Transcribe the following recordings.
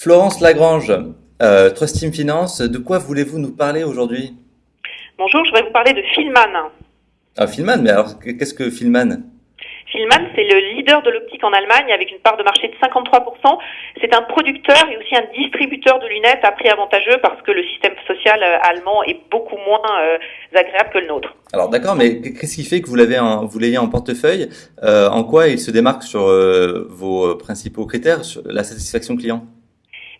Florence Lagrange, euh, Trust Team Finance, de quoi voulez-vous nous parler aujourd'hui? Bonjour, je vais vous parler de Filman. Ah, Filman, mais alors qu'est-ce que Filman Filman, c'est le leader de l'optique en Allemagne avec une part de marché de 53%. C'est un producteur et aussi un distributeur de lunettes à prix avantageux parce que le système social euh, allemand est beaucoup moins euh, agréable que le nôtre. Alors d'accord, mais qu'est-ce qui fait que vous l'avez en, vous l'ayez en portefeuille? Euh, En quoi il se démarque sur vos principaux critères, sur la satisfaction client?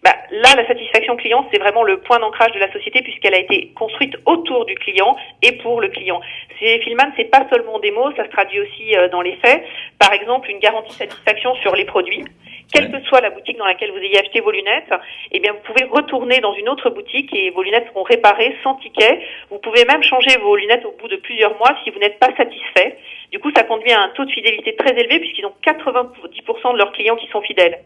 Bah, là, la satisfaction client, c'est vraiment le point d'ancrage de la société puisqu'elle a été construite autour du client et pour le client. C'est Filman, c'est pas seulement des mots, ça se traduit aussi euh, dans les faits. Par exemple, une garantie de satisfaction sur les produits. Quelle que soit la boutique dans laquelle vous ayez acheté vos lunettes, eh bien, vous pouvez retourner dans une autre boutique et vos lunettes seront réparées sans ticket. Vous pouvez même changer vos lunettes au bout de plusieurs mois si vous n'êtes pas satisfait. Du coup, ça conduit à un taux de fidélité très élevé puisqu'ils ont 90% de leurs clients qui sont fidèles.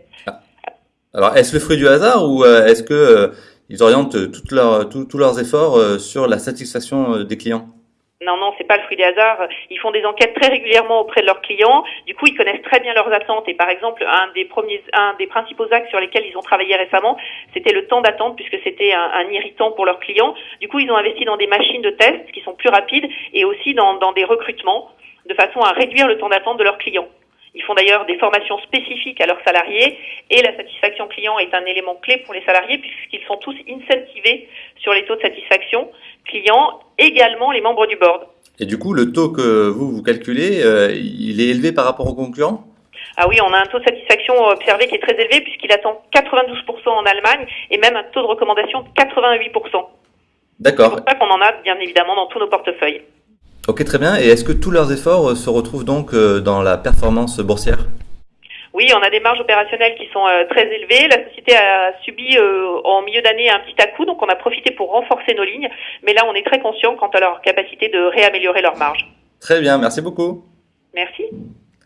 Alors, est-ce le fruit du hasard ou euh, est-ce que euh, ils orientent tous leurs efforts euh, sur la satisfaction des clients? Non, non, c'est pas le fruit du hasard. Ils font des enquêtes très régulièrement auprès de leurs clients. Du coup, ils connaissent très bien leurs attentes. Et par exemple, un des premiers, un des principaux axes sur lesquels ils ont travaillé récemment, c'était le temps d'attente, puisque c'était un, irritant pour leurs clients. Du coup, ils ont investi dans des machines de test qui sont plus rapides et aussi dans des recrutements, de façon à réduire le temps d'attente de leurs clients. Ils font d'ailleurs des formations spécifiques à leurs salariés et la satisfaction client est un élément clé pour les salariés puisqu'ils sont tous incentivés sur les taux de satisfaction client, également les membres du board. Et du coup, le taux que vous, vous calculez, euh, il est élevé par rapport aux concurrents? Ah oui, on a un taux de satisfaction observé qui est très élevé puisqu'il attend 92% en Allemagne et même un taux de recommandation de 88%. D'accord. C'est pour ça qu'on en a bien évidemment dans tous nos portefeuilles. Ok, très bien. Et est-ce que tous leurs efforts euh, se retrouvent donc euh, dans la performance boursière? Oui, on a des marges opérationnelles qui sont euh, très élevées. La société a subi en milieu d'année un petit à-coup, donc on a profité pour renforcer nos lignes. Mais là, on est très conscient quant à leur capacité de réaméliorer leurs marges. Très bien, merci beaucoup. Merci.